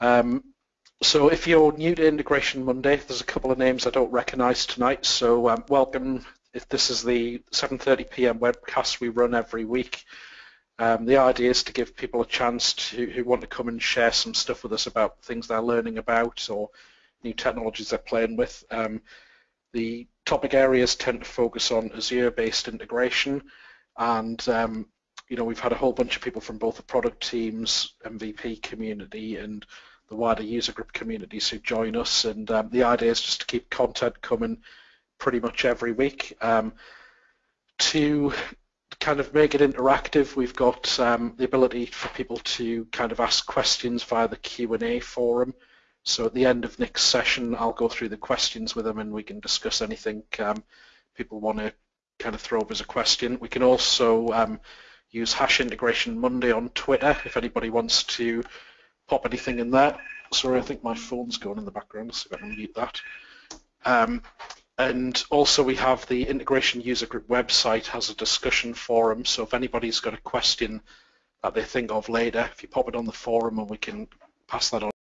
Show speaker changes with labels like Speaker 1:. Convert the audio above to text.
Speaker 1: Um, so if you're new to Integration Monday, there's a couple of names I don't recognise tonight, so um, welcome. If this is the 7.30pm webcast we run every week, um, the idea is to give people a chance to who want to come and share some stuff with us about things they're learning about or new technologies they're playing with. Um, the topic areas tend to focus on Azure-based integration, and um, you know we've had a whole bunch of people from both the product teams, MVP community, and the wider user group communities who join us and um, the idea is just to keep content coming pretty much every week. Um, to kind of make it interactive, we've got um, the ability for people to kind of ask questions via the Q&A forum. So at the end of next session, I'll go through the questions with them and we can discuss anything um, people want to kind of throw up as a question. We can also um, use hash integration Monday on Twitter if anybody wants to pop anything in there. Sorry, I think my phone's going in the background, so I can mute that. Um, and also we have the integration user group website has a discussion forum, so if anybody's got a question that they think of later, if you pop it on the forum and we can pass that on